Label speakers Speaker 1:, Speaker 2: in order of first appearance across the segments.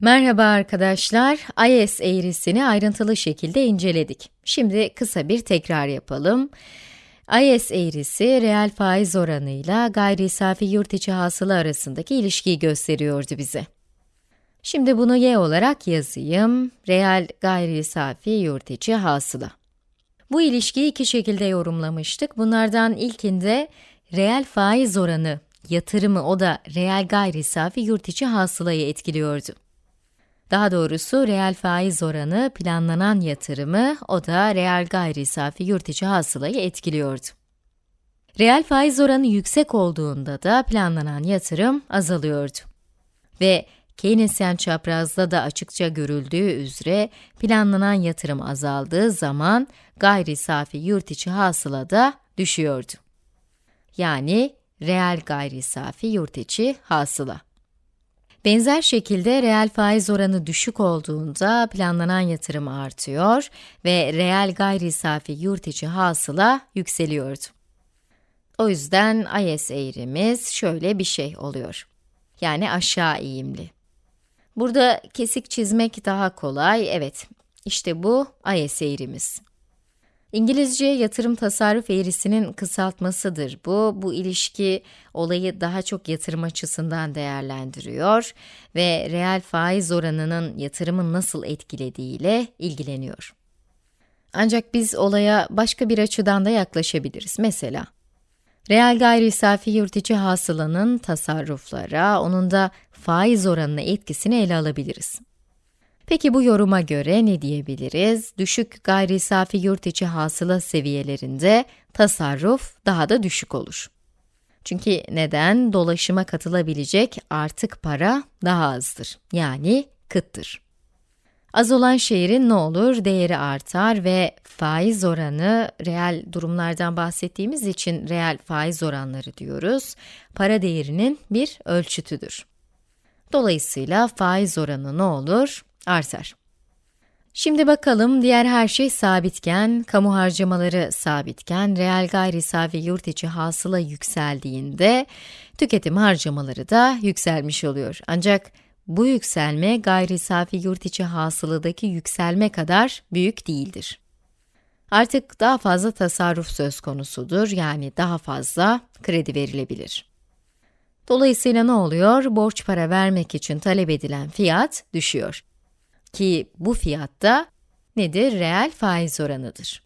Speaker 1: Merhaba arkadaşlar, IS eğrisini ayrıntılı şekilde inceledik. Şimdi kısa bir tekrar yapalım. IS eğrisi, reel faiz oranıyla gayri safi yurt içi hasıla arasındaki ilişkiyi gösteriyordu bize. Şimdi bunu y olarak yazayım, reel gayri safi yurt içi hasıla. Bu ilişkiyi iki şekilde yorumlamıştık. Bunlardan ilkinde reel faiz oranı, yatırımı o da reel gayri safi yurt içi hasılayı etkiliyordu. Daha doğrusu reel faiz oranı planlanan yatırımı, o da reel gayri safi yurt içi hasılayı etkiliyordu. Reel faiz oranı yüksek olduğunda da planlanan yatırım azalıyordu. Ve Keynesyen çaprazda da açıkça görüldüğü üzere planlanan yatırım azaldığı zaman gayri safi yurt içi hasıla da düşüyordu. Yani reel gayri safi yurt içi hasıla. Benzer şekilde reel faiz oranı düşük olduğunda planlanan yatırım artıyor ve reel gayri safi yurt içi hasıla yükseliyordu. O yüzden IS eğrimiz şöyle bir şey oluyor. Yani aşağı eğimli. Burada kesik çizmek daha kolay, evet. İşte bu IS eğrimiz. İngilizce yatırım tasarruf eğrisinin kısaltmasıdır bu. Bu ilişki olayı daha çok yatırım açısından değerlendiriyor ve reel faiz oranının yatırımı nasıl etkilediğiyle ilgileniyor. Ancak biz olaya başka bir açıdan da yaklaşabiliriz. Mesela, reel gayri safi yurt içi hasılanın tasarruflara, onun da faiz oranına etkisini ele alabiliriz. Peki bu yoruma göre ne diyebiliriz? Düşük gayri safi yurt içi hasıla seviyelerinde tasarruf daha da düşük olur. Çünkü neden? Dolaşıma katılabilecek artık para daha azdır. Yani kıttır. Az olan şehrin ne olur? Değeri artar ve faiz oranı, reel durumlardan bahsettiğimiz için reel faiz oranları diyoruz, para değerinin bir ölçütüdür. Dolayısıyla faiz oranı ne olur? artar. Şimdi bakalım diğer her şey sabitken, kamu harcamaları sabitken, reel gayri safi yurt içi hasıla yükseldiğinde tüketim harcamaları da yükselmiş oluyor. Ancak bu yükselme gayri safi yurt içi hasıladaki yükselme kadar büyük değildir. Artık daha fazla tasarruf söz konusudur, yani daha fazla kredi verilebilir. Dolayısıyla ne oluyor? Borç para vermek için talep edilen fiyat düşüyor. Ki bu fiyatta nedir? Reel faiz oranıdır.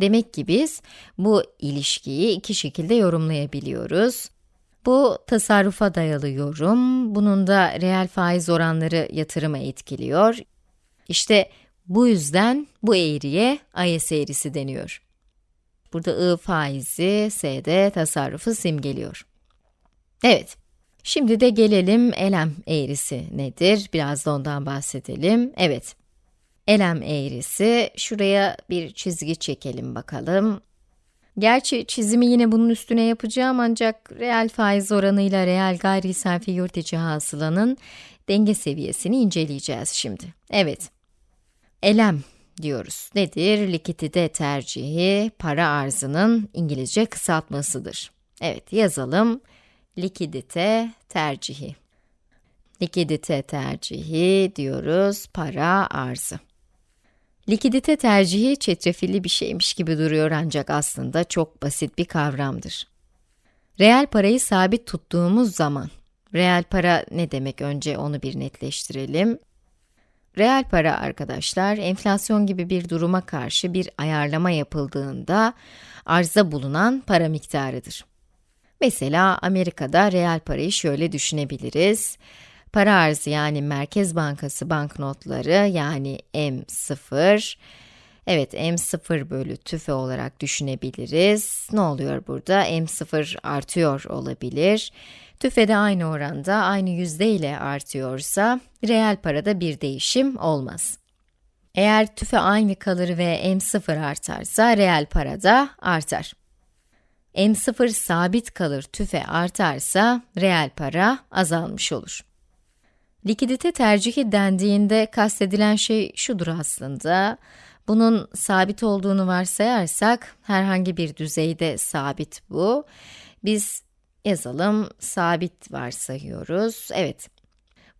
Speaker 1: Demek ki biz bu ilişkiyi iki şekilde yorumlayabiliyoruz. Bu tasarrufa dayalı yorum, bunun da reel faiz oranları yatırıma etkiliyor. İşte bu yüzden bu eğriye IS eğrisi deniyor. Burada I faizi, S'de tasarrufu simgeliyor. Evet, Şimdi de gelelim elem eğrisi nedir? Biraz da ondan bahsedelim. Evet, elem eğrisi, şuraya bir çizgi çekelim bakalım. Gerçi çizimi yine bunun üstüne yapacağım ancak reel faiz oranıyla reel gayri safi yurt içi hasılanın denge seviyesini inceleyeceğiz şimdi. Evet, elem diyoruz. Nedir? Likidite tercihi, para arzının İngilizce kısaltmasıdır. Evet, yazalım likidite tercihi. Likidite tercihi diyoruz, para arzı. Likidite tercihi çetrefilli bir şeymiş gibi duruyor ancak aslında çok basit bir kavramdır. Reel parayı sabit tuttuğumuz zaman, reel para ne demek önce onu bir netleştirelim. Reel para arkadaşlar, enflasyon gibi bir duruma karşı bir ayarlama yapıldığında arzda bulunan para miktarıdır. Mesela Amerika'da reel parayı şöyle düşünebiliriz. Para arzı yani Merkez Bankası banknotları yani M0, evet M0 bölü tüfe olarak düşünebiliriz. Ne oluyor burada? M0 artıyor olabilir. Tüfe de aynı oranda, aynı yüzde ile artıyorsa, reel parada bir değişim olmaz. Eğer tüfe aynı kalır ve M0 artarsa, reel para da artar. M0 sabit kalır, tüfe artarsa reel para azalmış olur. Likidite tercihi dendiğinde kastedilen şey şudur aslında. Bunun sabit olduğunu varsayarsak, herhangi bir düzeyde sabit bu. Biz yazalım, sabit varsayıyoruz. Evet,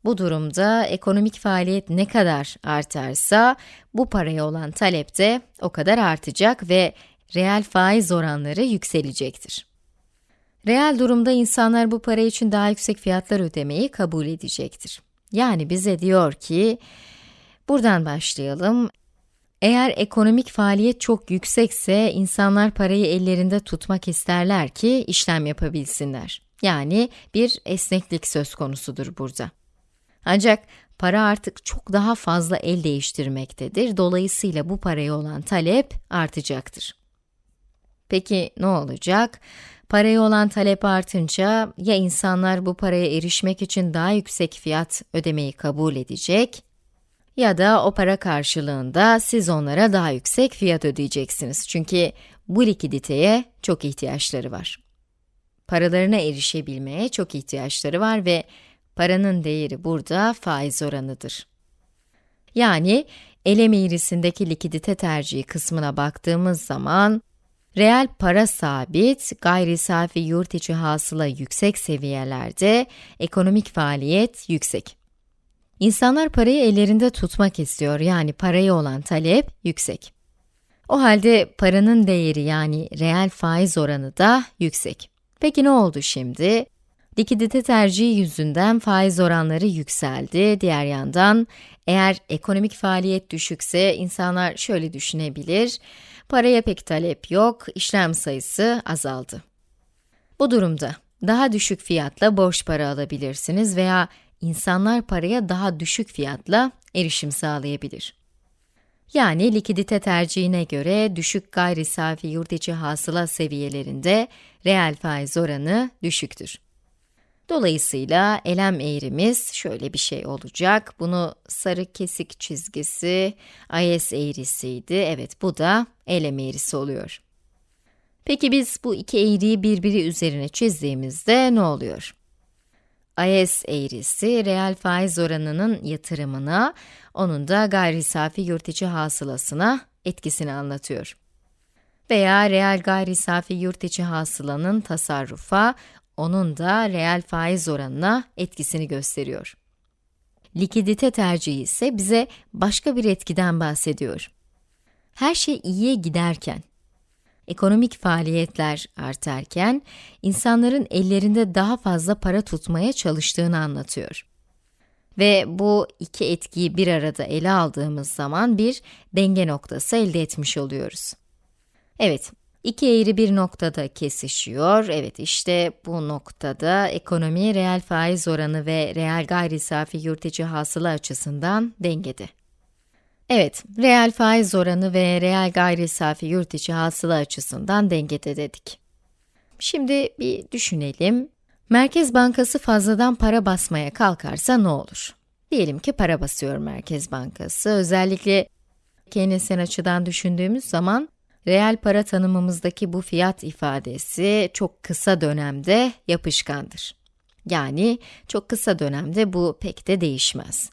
Speaker 1: Bu durumda ekonomik faaliyet ne kadar artarsa, bu paraya olan talep de o kadar artacak ve reel faiz oranları yükselecektir. Reel durumda insanlar bu para için daha yüksek fiyatlar ödemeyi kabul edecektir. Yani bize diyor ki, buradan başlayalım. Eğer ekonomik faaliyet çok yüksekse, insanlar parayı ellerinde tutmak isterler ki işlem yapabilsinler. Yani bir esneklik söz konusudur burada. Ancak para artık çok daha fazla el değiştirmektedir. Dolayısıyla bu paraya olan talep artacaktır. Peki ne olacak? Paraya olan talep artınca ya insanlar bu paraya erişmek için daha yüksek fiyat ödemeyi kabul edecek ya da o para karşılığında siz onlara daha yüksek fiyat ödeyeceksiniz. Çünkü bu likiditeye çok ihtiyaçları var. Paralarına erişebilmeye çok ihtiyaçları var ve paranın değeri burada faiz oranıdır. Yani elem eğrisindeki likidite tercihi kısmına baktığımız zaman, reel para sabit, gayri safi yurt içi hasıla yüksek seviyelerde, ekonomik faaliyet yüksek. İnsanlar parayı ellerinde tutmak istiyor, yani paraya olan talep yüksek. O halde paranın değeri yani reel faiz oranı da yüksek. Peki ne oldu şimdi? Likidite tercihi yüzünden faiz oranları yükseldi. Diğer yandan, eğer ekonomik faaliyet düşükse insanlar şöyle düşünebilir, paraya pek talep yok, işlem sayısı azaldı. Bu durumda daha düşük fiyatla borç para alabilirsiniz veya insanlar paraya daha düşük fiyatla erişim sağlayabilir. Yani likidite tercihine göre düşük gayri safi yurt içi hasıla seviyelerinde reel faiz oranı düşüktür. Dolayısıyla elem eğrimiz şöyle bir şey olacak. Bunu sarı kesik çizgisi IS eğrisiydi. Evet bu da elem eğrisi oluyor. Peki biz bu iki eğriyi birbiri üzerine çizdiğimizde ne oluyor? IS eğrisi, reel faiz oranının yatırımına, onun da gayri safi yurt içi hasılasına etkisini anlatıyor. Veya reel gayri safi yurt içi hasılanın tasarrufa, onun da reel faiz oranına etkisini gösteriyor. Likidite tercihi ise bize başka bir etkiden bahsediyor. Her şey iyiye giderken, ekonomik faaliyetler artarken, insanların ellerinde daha fazla para tutmaya çalıştığını anlatıyor. Ve bu iki etkiyi bir arada ele aldığımız zaman bir denge noktası elde etmiş oluyoruz. Evet, İki eğri bir noktada kesişiyor. Evet işte bu noktada ekonomi reel faiz oranı ve reel gayri safi yurt içi hasıla açısından dengede. Evet, reel faiz oranı ve reel gayri safi yurt içi hasıla açısından dengede dedik. Şimdi bir düşünelim. Merkez Bankası fazladan para basmaya kalkarsa ne olur? Diyelim ki para basıyor Merkez Bankası. Özellikle Keynesyen açıdan düşündüğümüz zaman Reel para tanımımızdaki bu fiyat ifadesi çok kısa dönemde yapışkandır. Yani çok kısa dönemde bu pek de değişmez.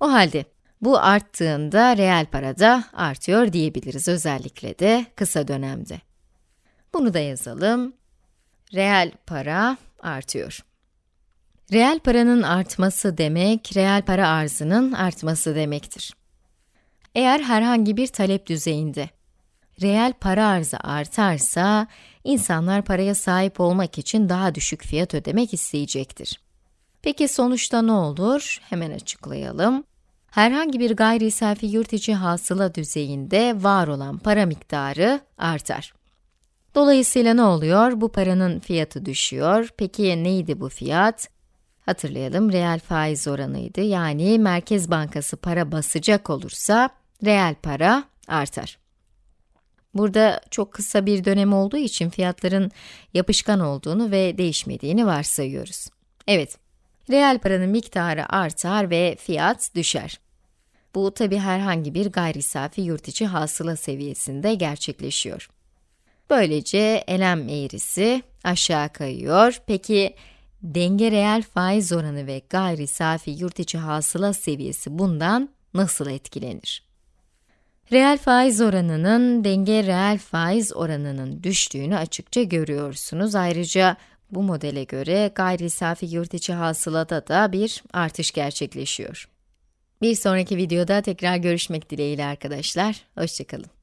Speaker 1: O halde bu arttığında reel para da artıyor diyebiliriz özellikle de kısa dönemde. Bunu da yazalım. Reel para artıyor. Reel paranın artması demek, reel para arzının artması demektir. Eğer herhangi bir talep düzeyinde reel para arzı artarsa, insanlar paraya sahip olmak için daha düşük fiyat ödemek isteyecektir. Peki sonuçta ne olur? Hemen açıklayalım. Herhangi bir gayri safi yurt içi hasıla düzeyinde var olan para miktarı artar. Dolayısıyla ne oluyor? Bu paranın fiyatı düşüyor. Peki neydi bu fiyat? Hatırlayalım, reel faiz oranıydı. Yani Merkez Bankası para basacak olursa, reel para artar. Burada çok kısa bir dönem olduğu için fiyatların yapışkan olduğunu ve değişmediğini varsayıyoruz. Evet, reel paranın miktarı artar ve fiyat düşer. Bu tabi herhangi bir gayri safi yurt içi hasıla seviyesinde gerçekleşiyor. Böylece elem eğrisi aşağı kayıyor. Peki denge reel faiz oranı ve gayri safi yurt içi hasıla seviyesi bundan nasıl etkilenir? Reel faiz oranının denge reel faiz oranının düştüğünü açıkça görüyorsunuz. Ayrıca Bu modele göre gayri safi yurt içi hasılada da bir artış gerçekleşiyor. Bir sonraki videoda tekrar görüşmek dileğiyle arkadaşlar. Hoşçakalın.